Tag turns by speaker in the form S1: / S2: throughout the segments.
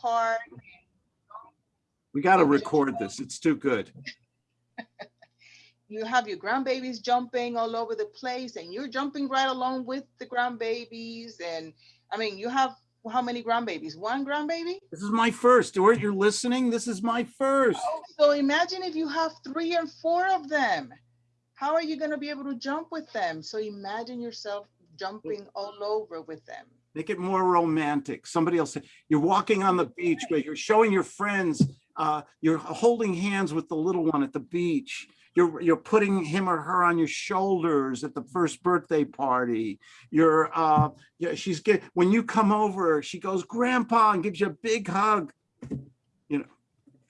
S1: park.
S2: We got to record this. It's too good.
S1: You have your grandbabies jumping all over the place and you're jumping right along with the grandbabies. And I mean, you have how many grandbabies? One grandbaby?
S2: This is my first. Stuart, you're listening? This is my first.
S1: Oh, so imagine if you have three and four of them. How are you going to be able to jump with them? So imagine yourself jumping all over with them.
S2: Make it more romantic. Somebody else, you're walking on the beach, but you're showing your friends, uh, you're holding hands with the little one at the beach. You're, you're putting him or her on your shoulders at the first birthday party. You're, uh, yeah, she's get, when you come over, she goes, grandpa, and gives you a big hug. You know,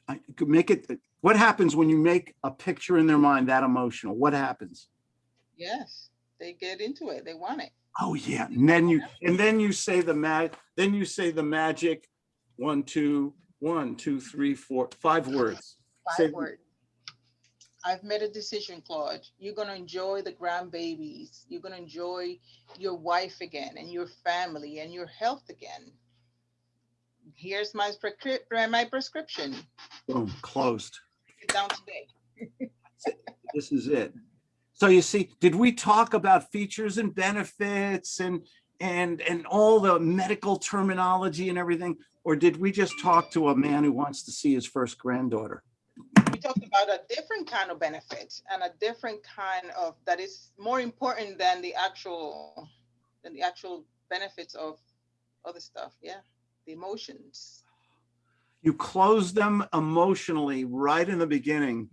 S2: I could make it, what happens when you make a picture in their mind that emotional? What happens?
S1: Yes, they get into it. They want it.
S2: Oh yeah, and then you and then you say the mag, then you say the magic, one, two, one, two, three, four, five words. Say-
S1: Five words. I've made a decision, Claude. You're gonna enjoy the grandbabies. You're gonna enjoy your wife again and your family and your health again. Here's my prescrip- uh, my prescription.
S2: Boom, closed.
S1: Get down today.
S2: This is it. So you see, did we talk about features and benefits and and and all the medical terminology and everything? Or did we just talk to a man who wants to see his first granddaughter?
S1: We talked about a different kind of benefit and a different kind of that is more important than the actual than the actual benefits of other stuff. Yeah, the emotions.
S2: you close them emotionally right in the beginning.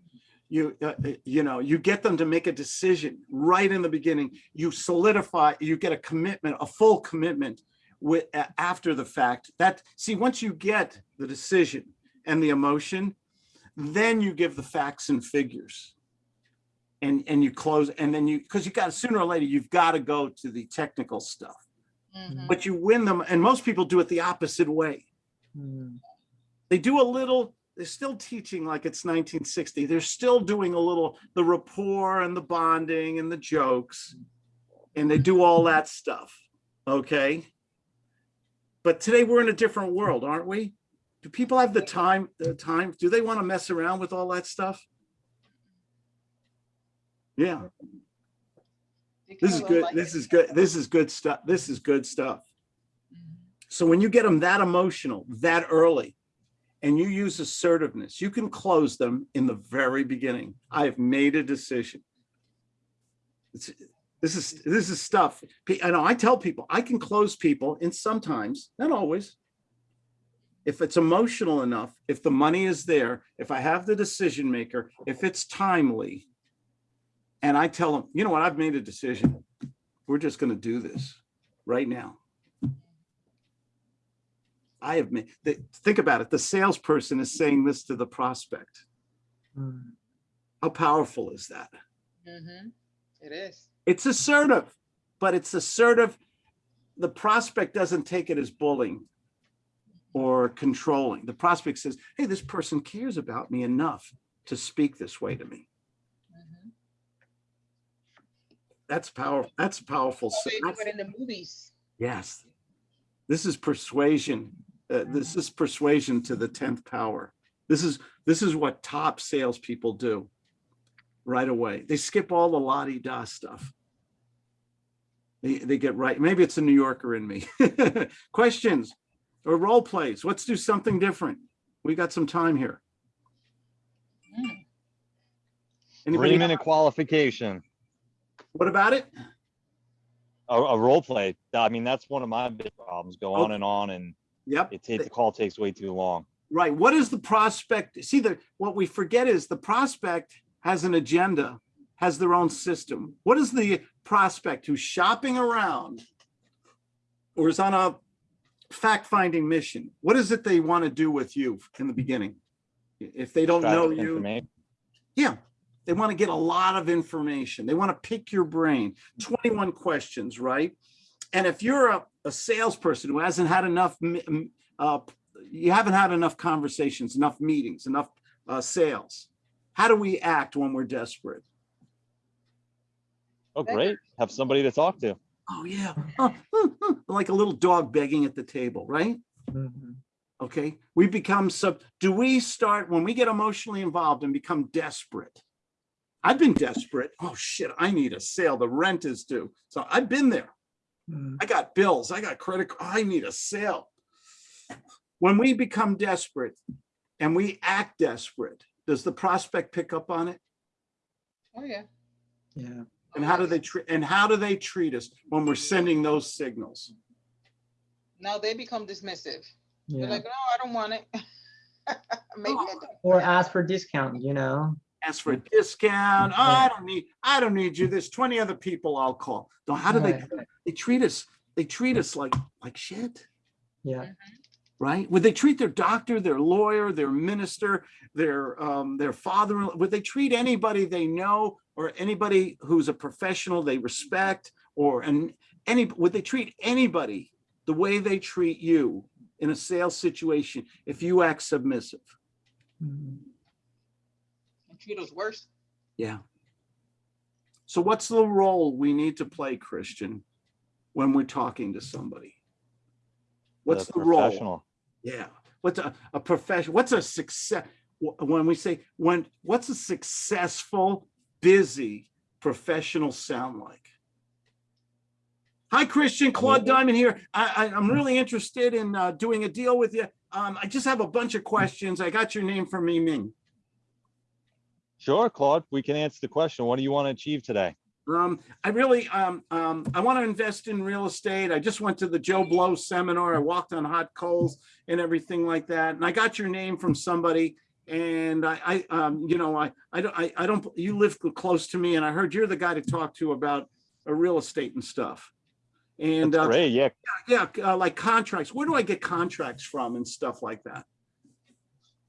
S2: You, uh, uh, you know, you get them to make a decision right in the beginning. You solidify, you get a commitment, a full commitment with a- after the fact. That see, once you get the decision and the emotion, then you give the facts and figures. And and you close, and then you because you got sooner or later you've got to go to the technical stuff.
S1: Mhm.
S2: But you win them, and most people do it the opposite way they do a little they're still teaching like it's 1960 they're still doing a little the rapport and the bonding and the jokes and they do all that stuff okay? But today we're in a different world aren't we? Do people have the time the time do they want to mess around with all that stuff? Yeah. This is good this is good this is good stuff this is good stuff.
S1: Mhm.
S2: So when you get them that emotional, that early, and you use assertiveness, you can close them in the very beginning. I have made a decision. It's, this is this is stuff. I know I tell people I can close people and sometimes, not always. If it's emotional enough, if the money is there, if I have the decision maker, if it's timely, and I tell them, you know what, I've made a decision. We're just going to do this right now. I have made, th- think about it, the salesperson is saying this to the prospect. How powerful is that?
S1: Mhm. It is.
S2: It's assertive, but it's assertive. The prospect doesn't take it as bullying or controlling. The prospect says, hey, this person cares about me enough to speak this way to me.
S1: Mhm.
S2: That's powerful. That's powerful.
S1: How They do
S2: that's-
S1: it in the movies.
S2: Yes. This is persuasion. Uh, this is persuasion to the 10th power. This is this is what top salespeople do right away. They skip all the la-di-da stuff. They, they get right. Maybe it's a New Yorker in me. Questions or role plays. Let's do something different. We got some time here.
S1: Mm.
S2: Anybody?
S3: Three minute qualification,
S2: What about it?
S3: a, a role play. I mean, that's one of my big problems. Go on and on and
S2: Yep.
S3: it takes, the call takes way too long.
S2: Right. What is the prospect? See, the what we forget is the prospect has an agenda, has their own system. What is the prospect who's shopping around or is on a fact-finding mission? What is it they want to do with you in the beginning? If they don't know you, yeah, they want to get a lot of information. They want to pick your brain. 21 questions, right? And if you're a, a salesperson who hasn't had enough, m- m- uh, you haven't had enough conversations, enough meetings, enough uh, sales. How do we act when we're desperate?
S3: Oh, great. Have somebody to talk to.
S2: Oh yeah, Oh, like a little dog begging at the table, right? Okay, we become sub, do we start, when we get emotionally involved and become desperate? I've been desperate. Oh shit, I need a sale. The rent is due. So I've been there.
S4: Mm,
S2: I got bills, I got credit, I need a sale. When we become desperate and we act desperate, does the prospect pick up on it?
S1: Oh, yeah.
S4: Yeah,
S2: And how do they treat, and how do they treat us when we're sending those signals?
S1: Now they become dismissive. They're
S4: yeah.
S1: like, no, I don't want it. Maybe I don't.
S4: Or ask for discount, you know?
S2: Ask for a discount. Oh, I don't need, I don't need you. There's 20 other people I'll call. So how do they,
S4: Right.
S2: they treat us, they treat us like, like shit.
S4: Yeah,
S2: right? Would they treat their doctor, their lawyer, their minister, their um, their father? Would they treat anybody they know or anybody who's a professional they respect, or and any? Would they treat anybody the way they treat you in a sales situation if you act submissive?
S4: Mm,
S1: Treat us worse.
S2: Yeah. So what's the role we need to play, Christian, when we're talking to somebody? What's the role?
S3: professional.
S2: Yeah, what's a, a profession, what's a success, when we say, when, what's a successful, busy professional sound like? Hi, Christian, Claude Diamond here. I, I, I'm really interested in, uh, doing a deal with you. Um, I just have a bunch of questions. I got your name from Ming.
S3: Sure, Claude, we can answer the question. What do you want to achieve today?
S2: Um, I really, um, um, I want to invest in real estate. I just went to the Joe Blow seminar. I walked on hot coals and everything like that. And I got your name from somebody. And I, I, um, you know, I, I don't, I, I don't, you live close to me and I heard you're the guy to talk to about uh, real estate and stuff. And, uh,
S3: great, yeah.
S2: yeah, uh, like contracts, where do I get contracts from and stuff like that?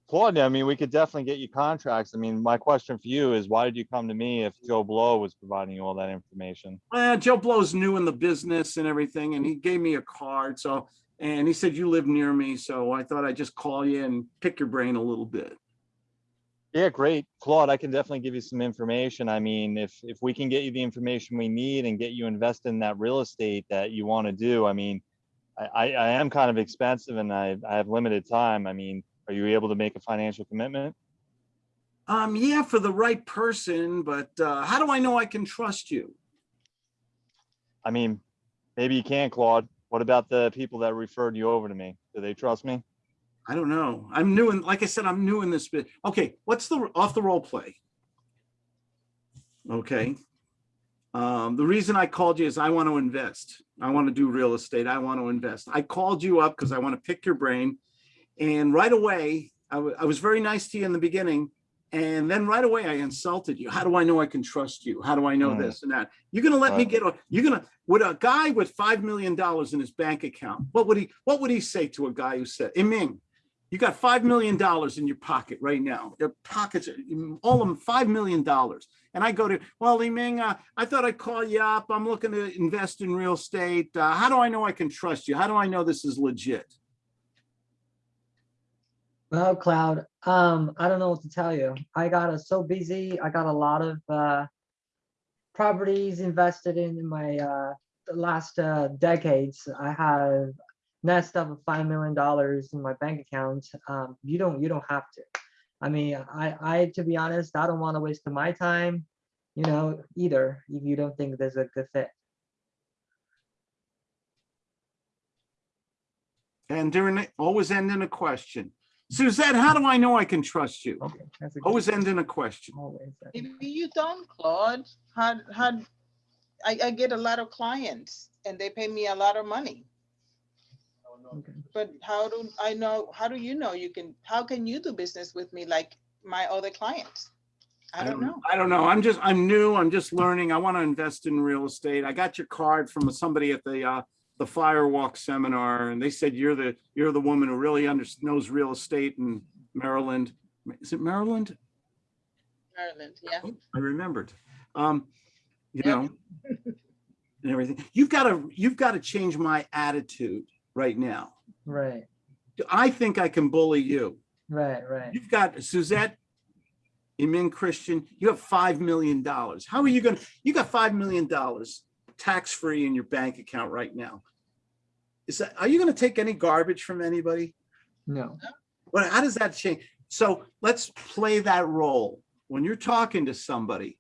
S3: Claude, I mean, we could definitely get you contracts. I mean, my question for you is why did you come to me if Joe Blow was providing you all that information?
S2: Well, Joe Blow's new in the business and everything, and he gave me a card. So, and he said, you live near me. So I thought I'd just call you and pick your brain a little bit.
S3: Yeah, great. Claude, I can definitely give you some information. I mean, if, if we can get you the information we need and get you invested in that real estate that you want to do, I mean, I, I, I am kind of expensive and I, I have limited time. I mean, are you able to make a financial commitment?
S2: Um, yeah, for the right person, but uh, how do I know I can trust you?
S3: I mean, maybe you can, Claude. What about the people that referred you over to me? Do they trust me?
S2: I don't know. I'm new in, like I said, I'm new in this bit. Okay, what's the off the role play? Okay. Um, the reason I called you is I want to invest. I want to do real estate. I want to invest. I called you up because I want to pick your brain. And right away, I I was very nice to you in the beginning. And then right away, I insulted you. How do I know I can trust you? How do I know
S3: Hmm.
S2: this and that? You're gonna let me get, a- you're gonna, would a guy with $5 million in his bank account, what would he, what would he say to a guy who said, "Hey, Ming, you got $5 million in your pocket right now. Your pockets, are all of them, $5 million. And I go to, well, Li Ming, uh, I thought I'd call you up. I'm looking to invest in real estate. Uh, how do I know I can trust you? How do I know this is legit?
S4: Well, Claude, um, I don't know what to tell you. I got uh, so busy. I got a lot of, uh, properties invested in my, uh, last, uh, decades. I have nest of five million dollars in my bank account. Um, you don't, you don't have to. I mean, I, I, to be honest, I don't want to waste my time, you know, either, if you don't think there's a good fit.
S2: And during, always end in a question. Suzette, how do I know I can trust you?
S4: Okay, that's.
S2: Always end in a question.
S4: Always.
S1: Maybe you don't, Claude. How, how, I, I get a lot of clients and they pay me a lot of money.
S4: okay.
S1: But how do I know, how do you know you can, how can you do business with me like my other clients? I don't know.
S2: I don't know. I'm just, I'm new. I'm just learning. I want to invest in real estate. I got your card from somebody at the, uh, the Firewalk seminar and they said, you're the, you're the woman who really under, knows real estate in Maryland. Is it Maryland?
S1: Maryland, yeah.
S2: I remembered. Um, you
S1: Yep.
S2: know, and everything. You've got to, you've got to change my attitude right now.
S4: Right,
S2: I think I can bully you.
S4: right, right.
S2: You've got Suzette, Emin Christian, you have $5 million. How are you going to, you got $5 million tax-free in your bank account right now. Is that, are you going to take any garbage from anybody?
S4: No.
S2: But how does that change? So let's play that role. When you're talking to somebody,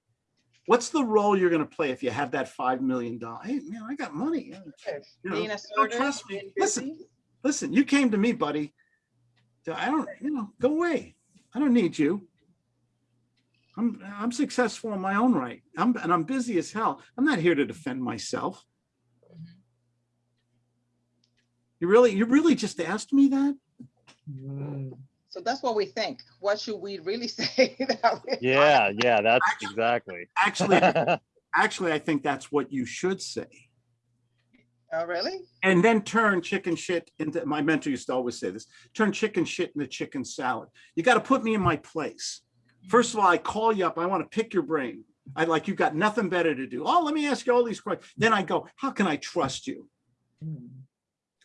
S2: what's the role you're gonna play if you have that five million dollar? Hey, man, I got money. You know,
S1: Being
S2: don't trust me. Listen, listen, you came to me, buddy. I don't, you know, go away. I don't need you. I'm, I'm successful in my own right. I'm, and I'm busy as hell. I'm not here to defend myself. You really, you really just asked me that?
S4: Mm,
S1: So that's what we think. What should we really say? that we-
S3: Yeah, yeah, that's exactly.
S2: Actually, actually, I think that's what you should say.
S1: Oh, really?
S2: And then turn chicken shit into, my mentor used to always say this, turn chicken shit into chicken salad. You got to put me in my place. First of all, I call you up. I want to pick your brain. I like, you've got nothing better to do. Oh, let me ask you all these questions. Then I go, how can I trust you?
S4: mm.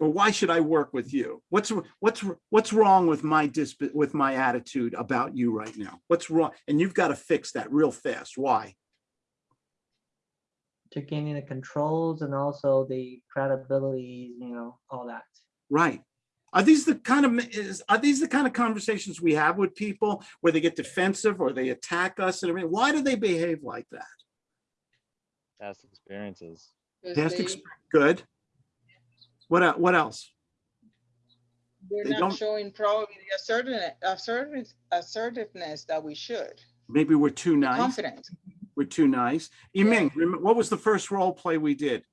S2: Or why should I work with you? What's, what's, what's wrong with my disp, with my attitude about you right now? What's wrong? And you've got to fix that real fast. Why?
S4: To gaining the controls and also the credibility, you know, all that.
S2: Right. Are these the kind of, is, are these the kind of conversations we have with people where they get defensive or they attack us and everything? Why do they behave like that?
S3: Past experiences.
S2: Past
S1: they-
S2: exp- Good. What, what else?
S1: We're
S2: they
S1: not
S2: don't-
S1: showing probably the assertiveness, assertive, assertiveness that we should.
S2: Maybe we're too nice.
S1: Confident.
S2: We're too nice. Yiming, rem- what was the first role play we did?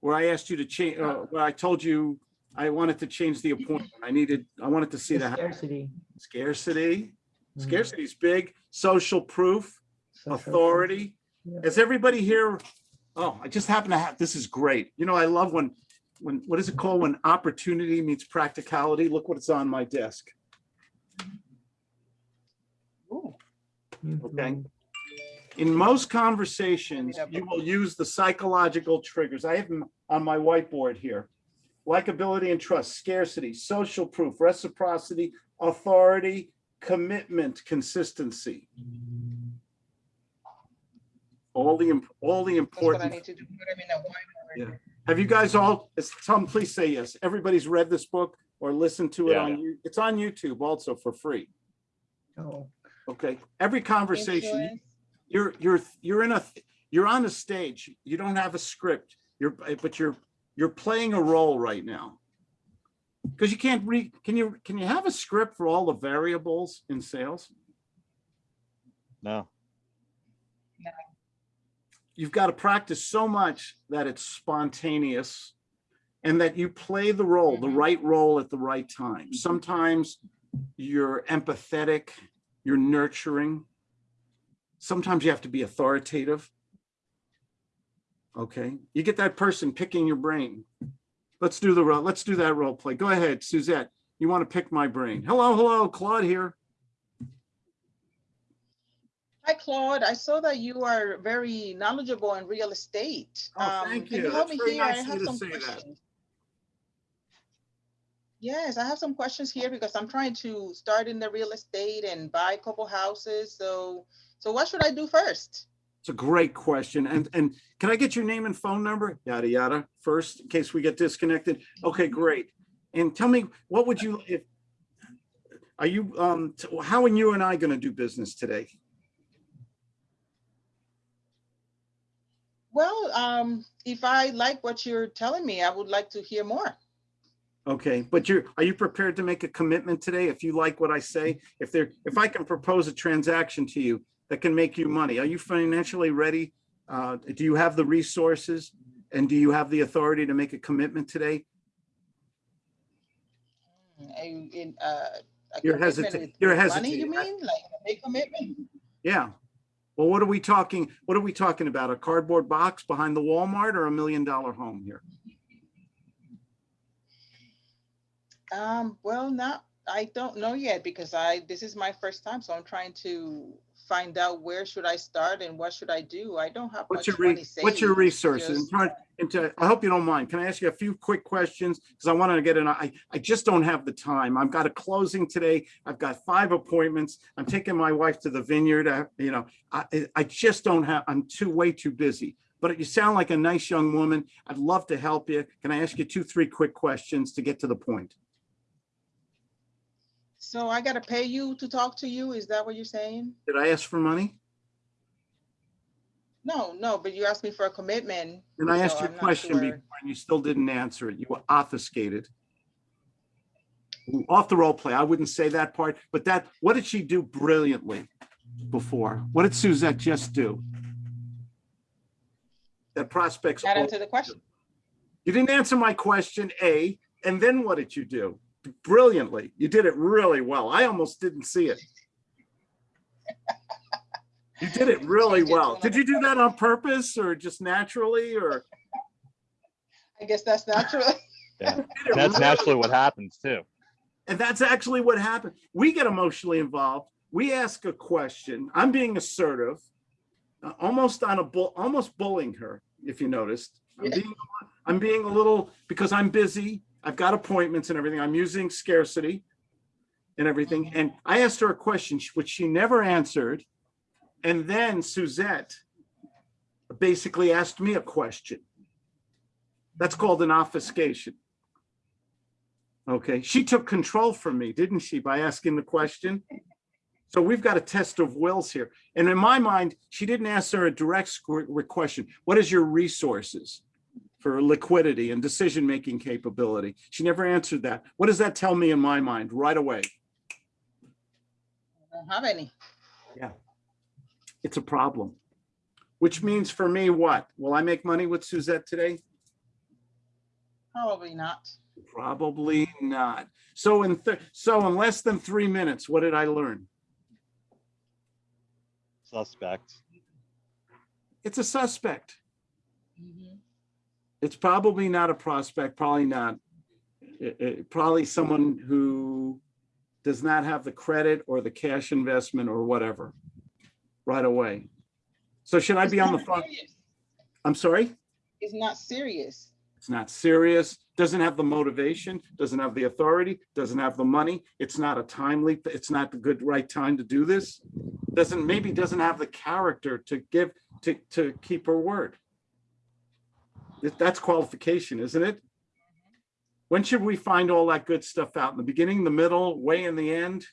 S2: Where I asked you to change, uh, where I told you I wanted to change the appointment. I needed, I wanted to see
S4: The
S2: the
S4: Scarcity.
S2: scarcity.
S4: mm,
S2: Scarcity is big, social proof.
S4: social-
S2: authority.
S4: Yeah.
S2: Is everybody here? Oh, I just happen to have, this is great. You know, I love when, when, what is it called? When opportunity meets practicality. Look what's on my desk.
S1: Ooh,
S2: Okay.
S4: Mhm.
S2: In most conversations, you will use the psychological triggers. I have them on my whiteboard here. Likability and trust, scarcity, social proof, reciprocity, authority, commitment, consistency. All the, all the
S1: That's what I
S2: important
S1: need to do. Put them in a whiteboard.
S2: Yeah. Have you guys all, is- Tom, please say yes. Everybody's read this book or listened to it
S3: Yeah.
S2: on, you. it's on YouTube also for free.
S4: Oh,
S2: Okay, every conversation,
S1: Influence.
S2: you're, you're, you're in a, you're on a stage. You don't have a script. You're, but you're, you're playing a role right now. Because you can't read, can you, can you have a script for all the variables in sales?
S3: No.
S2: no you've got to practice so much that it's spontaneous and that you play the role, the
S1: Mhm.
S2: right role at the right time. Sometimes you're empathetic, you're nurturing. Sometimes you have to be authoritative. Okay, you get that person picking your brain. Let's do the role. Let's do that role play. Go ahead, Suzette. You want to pick my brain. Hello, hello, Claude here.
S1: Hi, Claude. I saw that you are very knowledgeable in real estate.
S2: Oh,
S1: Um,
S2: thank
S1: can
S2: you.
S1: help
S2: That's very
S1: here? I
S2: nice of
S1: have some
S2: say that.
S1: questions. Yes, I have some questions here because I'm trying to start in the real estate and buy a couple houses. So, so what should I do first?
S2: It's a great question. And, and can I get your name and phone number? Yada, yada, first, in case we get disconnected. Okay, great. And tell me, what would you, if, are you, um, how are you and I gonna do business today?
S1: Well, um, if I like what you're telling me, I would like to hear more.
S2: Okay, but you're, are you prepared to make a commitment today? If you like what I say, if there, if I can propose a transaction to you that can make you money, are you financially ready? Uh, do you have the resources? And do you have the authority to make a commitment today?
S1: A, in, uh,
S2: You're hesitant- you're hesitating.
S1: You mean like a big commitment?
S2: Yeah. Well, what are we talking, what are we talking about? A cardboard box behind the Walmart or a million dollar home here?
S1: Um, well, not, I don't know yet because I, this is my first time, so I'm trying to find out where should I start and what should I do? I don't have
S2: What's
S1: much
S2: your,
S1: money
S2: what's your resources?
S1: just-
S2: into, I hope you don't mind. Can I ask you a few quick questions? Because I want to get an, I, I just don't have the time. I've got a closing today. I've got five appointments. I'm taking my wife to the vineyard. I- You know, I, I just don't have, I'm too, way too busy. But you sound like a nice young woman. I'd love to help you. Can I ask you two, three quick questions to get to the point?
S1: So I gotta pay you to talk to you? Is that what you're saying?
S2: Did I ask for money?
S1: No, no, but you asked me for a commitment.
S2: And I asked
S1: so
S2: you a
S1: I'm not
S2: question
S1: sure.
S2: before and you still didn't answer it. You were obfuscated. Ooh, Off the role play, I wouldn't say that part, but that, what did she do brilliantly before? What did Suzette just do? That prospects.
S1: That answer the question.
S2: You didn't answer my question, A, and then what did you do? Brilliantly. You did it really well. I almost didn't see it. You did it really
S1: Change it to
S2: well. Did you do that on purpose or just naturally or?
S1: I guess that's natural.
S3: Yeah,
S2: You did it
S3: that's
S2: really
S3: naturally what happens too.
S2: And that's actually what happened. We get emotionally involved. We ask a question. I'm being assertive, uh, almost on a bull, almost bullying her, if you noticed. I'm
S1: Yeah.
S2: being, I'm being a little, because I'm busy, I've got appointments and everything. I'm using scarcity and everything. Mm-hmm. And I asked her a question, which she never answered. And then Suzette basically asked me a question. That's called an obfuscation. Okay, she took control from me, didn't she, by asking the question? So we've got a test of wills here. And in my mind, she didn't answer a direct question. What is your resources for liquidity and decision-making capability? She never answered that. What does that tell me in my mind right away?
S1: I don't have any.
S2: Yeah, it's a problem. Which means for me, what? Will I make money with Suzette today?
S1: Probably not.
S2: Probably not. So in, th- so in less than three minutes, what did I learn?
S3: Suspect.
S2: It's a suspect.
S1: Mhm.
S2: It's probably not a prospect, probably not. eh, eh, Probably someone who does not have the credit or the cash investment or whatever right away. So should I
S1: It's
S2: be on the phone?
S1: serious.
S2: I'm sorry?
S1: It's not serious.
S2: It's not serious, doesn't have the motivation, doesn't have the authority, doesn't have the money. It's not a timely, it's not the good, right time to do this. Doesn't, maybe doesn't have the character to give, to, to keep her word. That- That's qualification, isn't it? When should we find all that good stuff out? In the beginning, the middle, way in the end?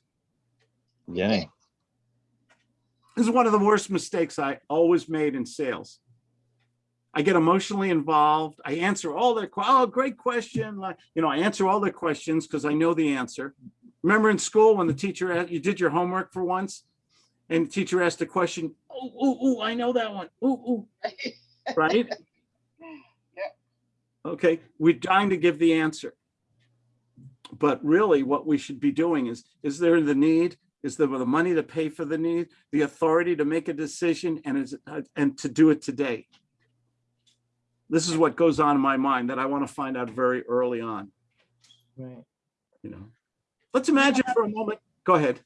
S3: Beginning.
S2: This is one of the worst mistakes I always made in sales. I get emotionally involved. I answer all their, que- oh, great question. Like, you know, I answer all their questions because I know the answer. Remember in school when the teacher, asked- you did your homework for once? And the teacher asked a question, oh, oh, oh, I know that one. Ooh, ooh, right? Okay, we're dying to give the answer. But really what we should be doing is, is there the need? Is there the money to pay for the need, the authority to make a decision and is, uh, and to do it today? This is what goes on in my mind that I want to find out very early on,
S4: Right.
S2: you know? Let's imagine for a moment, go ahead.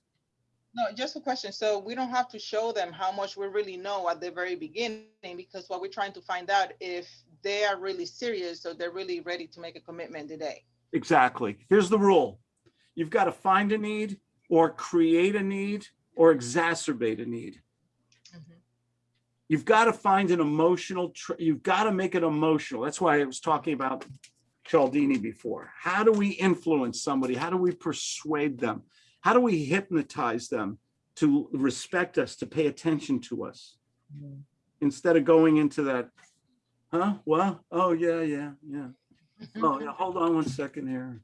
S1: No, just a question. So we don't have to show them how much we really know at the very beginning because what we're trying to find out if they are really serious, so they're really ready to make a commitment today.
S2: Exactly. Here's the rule. You've got to find a need or create a need or exacerbate a need.
S1: Mhm.
S2: You've got to find an emotional, you've got to make it emotional. That's why I was talking about Cialdini before. How do we influence somebody? How do we persuade them? How do we hypnotize them to respect us, to pay attention to us?
S4: Mm.
S2: Instead of going into that, huh? Well, oh, yeah, yeah, yeah. Oh, yeah, hold on one second here.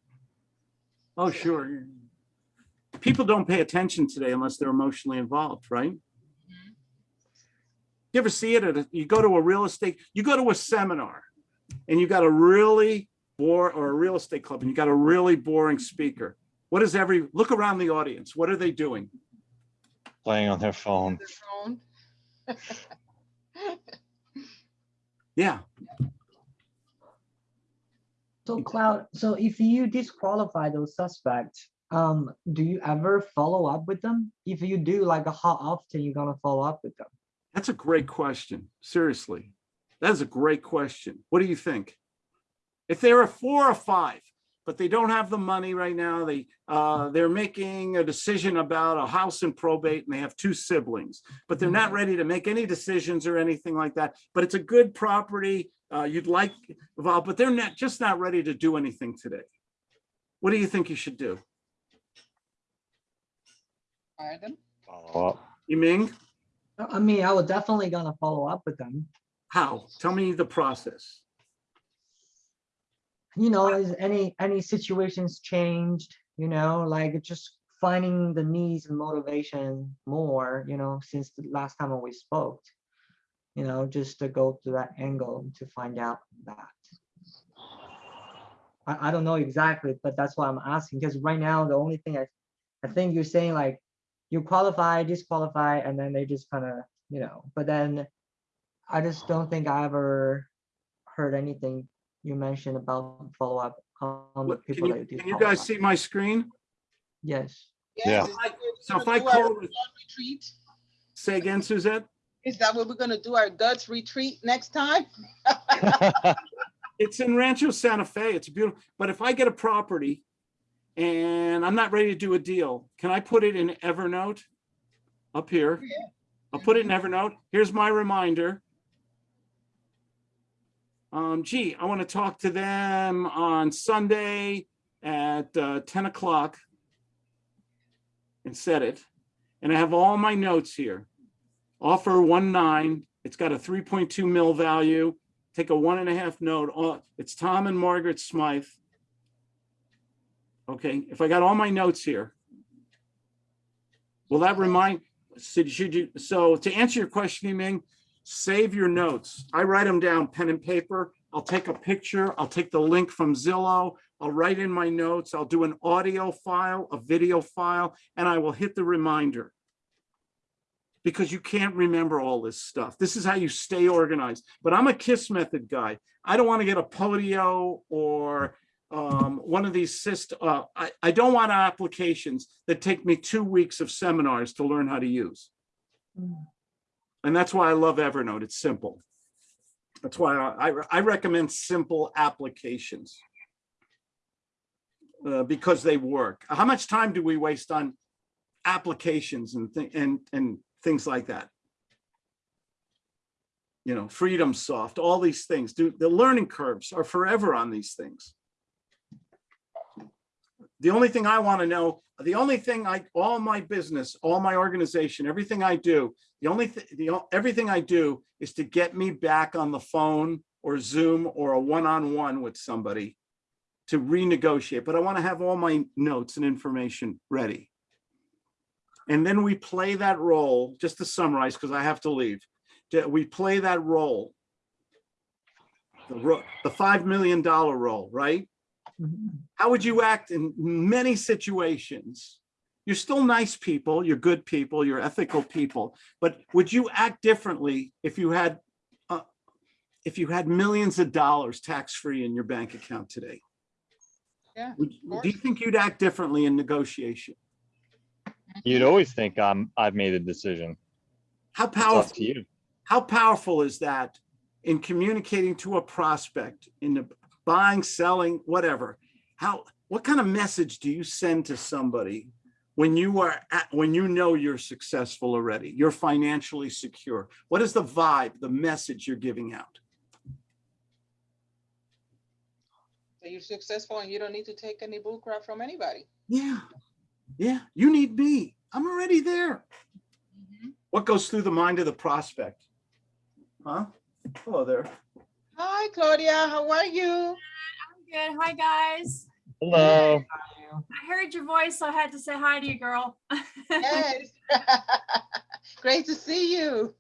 S2: Oh, sure. People don't pay attention today unless they're emotionally involved, right? You ever see it at, a- you go to a real estate, you go to a seminar and you got a really bore, or a real estate club and you got a really boring speaker. What is every, look around the audience. What are they doing?
S3: Playing on their phone.
S1: Their phone.
S2: Yeah,
S4: So Claude, so if you disqualify those suspects, um, do you ever follow up with them? If you do, like how often you gonna follow up with them?
S2: that's a great question. Seriously. That is a great question. What do you think? If there are four or five, but they don't have the money right now, they, uh, they're making a decision about a house in probate and they have two siblings, but they're not ready to make any decisions or anything like that. But it's a good property, uh, you'd like, involved, but they're not, just not ready to do anything today. What do you think you should do?
S1: Pardon?
S3: Follow up.
S2: Yiming,
S4: I mean, I was definitely gonna follow up with them.
S2: how? Tell me the process.
S4: You know, is any, any situations changed, you know, like just finding the needs and motivation more, you know, since the last time we spoke. You know, just to go to that angle to find out that. I, I don't know exactly, but that's why I'm asking, because right now, the only thing I, I think you're saying like, you qualify, disqualify, and then they just kind of, you know, but then I just don't think I ever heard anything you mentioned about follow-up on the
S2: What- Can
S4: people
S2: you,
S4: that do.
S2: can you guys
S4: follow-up.
S2: see my screen?
S4: Yes,
S3: Yeah.
S1: Yes, is that
S2: So if I call,
S1: Retreat?
S2: say again, Suzette?
S1: Is that what we're gonna do, our guts retreat next time?
S2: It's in Rancho Santa Fe. It's beautiful. But if I get a property and I'm not ready to do a deal, can I put it in Evernote? Up here. Yeah. I'll put it in Evernote. Here's my reminder. Um, gee, I want to talk to them on Sunday at uh, 10 o'clock. And set it. And I have all my notes here. Offer one nine. It's got a 3.2 mil value take a one and a half note, it's Tom and Margaret Smythe. Okay, if I got all my notes here. Will that remind, should you, so to answer your question, Ming, save your notes. I write them down pen and paper. I'll take a picture. I'll take the link from Zillow. I'll write in my notes. I'll do an audio file, a video file, and I will hit the reminder because you can't remember all this stuff. This is how you stay organized. But I'm a KISS method guy. I don't want to get a Podio or um, one of these syst, uh, I, I don't want applications that take me two weeks of seminars to learn how to use. And that's why I love Evernote. It's simple. That's why I, I, recommend simple applications. uh, because they work. How much time do we waste on applications and thi- and and things like that? You know, FreedomSoft, all these things. Do the learning curves are forever on these things. The only thing I want to know, the only thing I, all my business, all my organization, everything I do, the only, thing, the, everything I do is to get me back on the phone or Zoom or a one-on-one with somebody to renegotiate, but I want to have all my notes and information ready. And then we play that role, just to summarize, because I have to leave. We play that role. The, ro- the $5 million role, right? How would you act in many situations? You're still nice people, you're good people, you're ethical people, but would you act differently if you had uh, if you had millions of dollars tax-free in your bank account today?
S1: Yeah,
S2: Would- Do you think you'd act differently in negotiation?
S3: You'd always think I'm, I've made a decision.
S2: How powerful,
S3: to you.
S2: how powerful is that in communicating to a prospect, in the buying, selling, whatever? How, what kind of message do you send to somebody when you are at, when you know you're successful already, you're financially secure? What is the vibe, the message you're giving out?
S1: So you're successful and you don't need to take any bull crap from anybody.
S2: Yeah, yeah, you need me. I'm already there.
S1: Mhm.
S2: What goes through the mind of the prospect? Huh? Hello there.
S1: Hi, Claudia, how are you?
S5: I'm good. Hi, guys.
S3: Hello.
S5: I heard your voice, so I had to say hi to you, girl.
S1: Yes. Great to see you.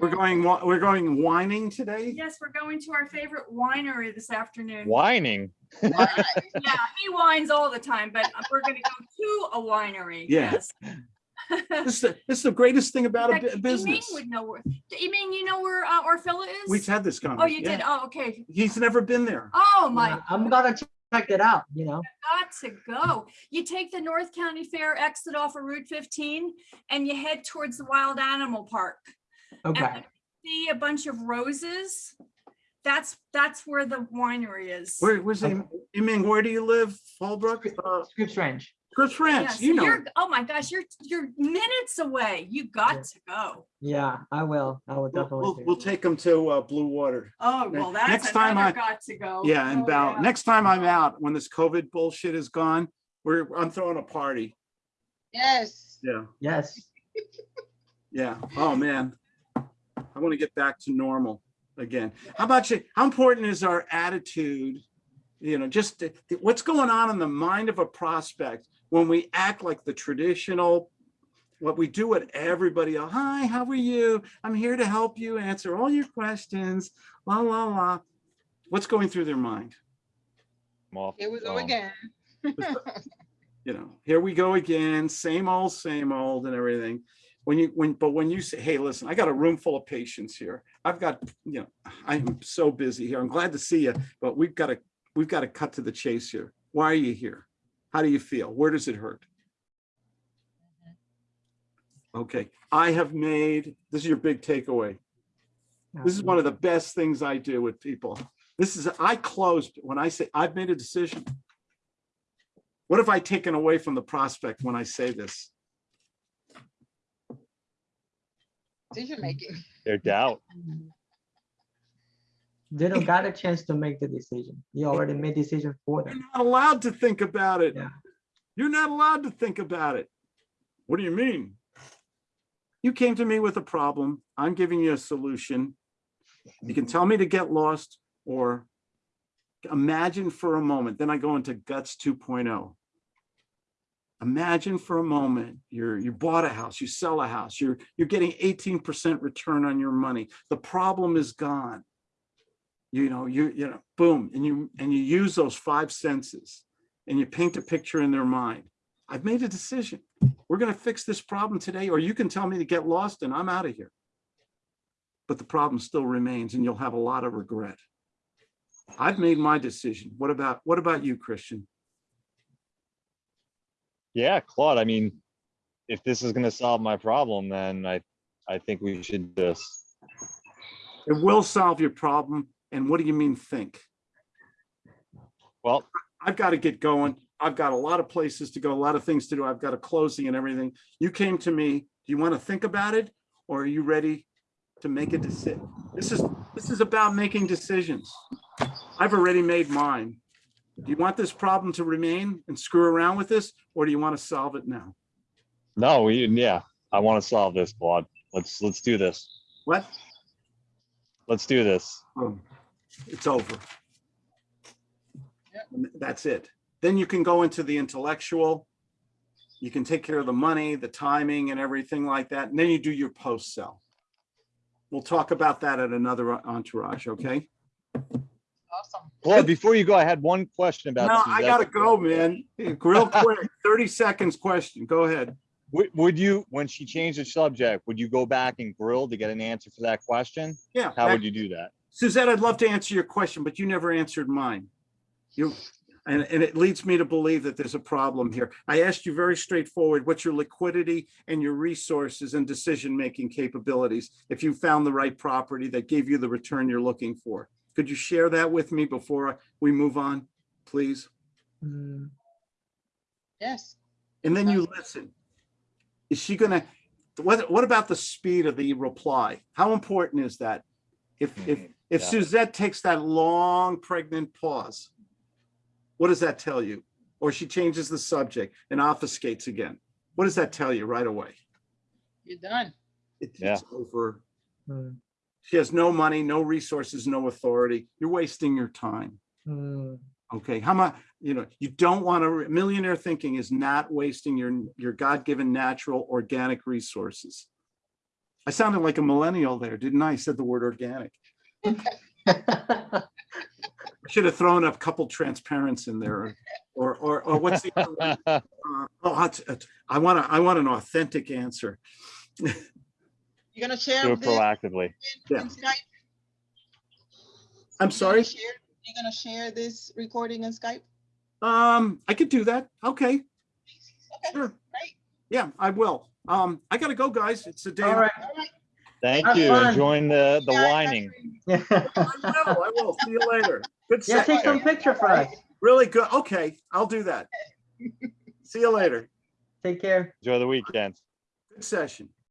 S2: We're going, we're going whining today?
S5: yes, we're going to our favorite winery this afternoon.
S3: Whining.
S1: Nice.
S5: Yeah, he whines all the time, but we're going to go to a winery.
S2: Yeah.
S5: Yes.
S2: This is, the- this is the greatest thing about a
S5: In
S2: bu-
S5: fact,
S2: business.
S5: Yiming would know where. Yiming, you know where uh, Orfila is?
S2: We've had this conversation.
S5: Oh,
S2: conversation.
S5: you did. Oh, okay.
S2: He's never been there.
S5: Oh my
S4: Yeah, I'm gonna check it out, you know?
S5: got to go. You take the North County Fair exit off of Route 15 and you head towards the Wild Animal Park.
S4: Okay,
S5: when you See a bunch of roses. That's, that's where the winery is.
S2: Where, where's he? You mean, where do you live, Fallbrook? Uh,
S4: Scripps Ranch.
S2: Chris
S5: Yeah,
S2: France,
S5: so
S2: you know.
S5: you're, oh my gosh, you're, you're minutes away. You got to go.
S4: Yeah, I will. I will
S2: We'll,
S4: definitely.
S2: we'll, we'll take him to uh, Blue Water.
S5: Oh,
S2: Ne-
S5: well,
S2: next
S5: that's
S2: time I-
S5: got to go.
S2: Yeah, and
S5: Oh,
S2: Val,
S5: yeah.
S2: next time I'm out, when this COVID bullshit is gone, we're, I'm throwing a party.
S1: Yes,
S2: Yeah,
S4: Yes.
S2: yeah. Oh, man. I want to get back to normal again. How about you? How important is our attitude? You know, just th- th- what's going on in the mind of a prospect when we act like the traditional, what we do with everybody else. Hi, how are you? I'm here to help you answer all your questions. La, la, la. What's going through their mind?
S3: I'm
S1: Here we go
S3: phone.
S1: again.
S2: you know, here we go again, same old, same old and everything. When you, when, but when you say, hey, listen, I got a room full of patients here. I've got, you know, I'm so busy here. I'm glad to see you, but we've got to, we've got to cut to the chase here. Why are you here? How do you feel? Where does it hurt? Okay, I have made, this is your big takeaway. This is one of the best things I do with people. This is, I closed, when I say I've made a decision. What have I taken away from the prospect when I say this?
S1: Decision making.
S3: Their doubt.
S4: They don't got a chance to make the decision. You already made decision for them.
S2: You're not allowed to think about it.
S4: Yeah.
S2: You're not allowed to think about it. What do you mean? You came to me with a problem. I'm giving you a solution. You can tell me to get lost or imagine for a moment. Then I go into guts 2.0. Imagine for a moment, you're, you bought a house, you sell a house, you're, you're getting 18% return on your money. The problem is gone. You know, you, you know, boom, and you, and you use those five senses and you paint a picture in their mind. I've made a decision. We're going to fix this problem today, or you can tell me to get lost and I'm out of here. But the problem still remains and you'll have a lot of regret. I've made my decision. What about, what about you, Christian?
S3: Yeah, Claude, I mean, if this is gonna solve my problem, then I, I think we should just,
S2: It will solve your problem. And what do you mean think?
S3: well,
S2: I've got to get going. I've got a lot of places to go, a lot of things to do. I've got a closing and everything. You came to me. Do you want to think about it? Or are you ready to make a decision? This is, this is about making decisions. I've already made mine. Do you want this problem to remain and screw around with this? Or do you want to solve it now?
S3: no, we, yeah, I want to solve this, Claude. Let's, let's do this.
S2: What?
S3: Let's do this.
S2: Boom. It's over. And That's it. Then you can go into the intellectual. You can take care of the money, the timing and everything like that. And then you do your post sell. We'll talk about that at another entourage, okay?
S1: Awesome.
S3: Claude, before you go, I had one question about.
S2: No, I gotta go, man. Real quick, thirty seconds question. Go ahead.
S3: Would, would you, when she changed the subject, would you go back and grill to get an answer for that question?
S2: Yeah.
S3: How would you do that?
S2: Suzette, I'd love to answer your question, but you never answered mine. You, and, and it leads me to believe that there's a problem here. I asked you very straightforward, what's your liquidity and your resources and decision-making capabilities? If you found the right property that gave you the return you're looking for. Could you share that with me before we move on, please?
S4: Mm,
S1: Yes.
S2: And then you listen. Is she gonna, what, what about the speed of the reply? How important is that? If, if, if
S3: Yeah.
S2: Suzette takes that long pregnant pause, what does that tell you? Or she changes the subject and obfuscates again. What does that tell you right away?
S1: You're done.
S2: It-
S3: Yeah.
S2: It's over.
S4: mm,
S2: She has no money, no resources, no authority. You're wasting your time.
S4: mm.
S2: Okay, how much, you know, you don't want to, millionaire thinking is not wasting your, your God-given natural organic resources. I sounded like a millennial there, didn't I? I said the word organic. I Should have thrown up a couple transparents in there or, or, or what's the, other one? Uh, oh, that's- that's- I want to, I want an authentic answer.
S1: You're gonna share
S3: Do it
S1: this
S3: proactively.
S2: Yeah.
S1: in Skype?
S2: I'm
S1: You're
S2: sorry.
S1: gonna share- You're gonna share this recording in Skype?
S2: Um, I could do that. Okay,
S1: Okay,
S2: sure.
S1: great.
S2: Yeah, I will. Um, I gotta go, guys. It's a day.
S4: All right.
S1: All right.
S3: Thank
S4: Have
S3: you.
S4: fun.
S3: Enjoying the, the
S1: Yeah,
S3: whining.
S4: Yeah,
S2: I will, I will. See you later. Good
S4: Yeah, take some picture for us.
S2: Really good. Okay, I'll do that. See you later.
S4: Take care.
S3: Enjoy the weekend.
S2: Good session.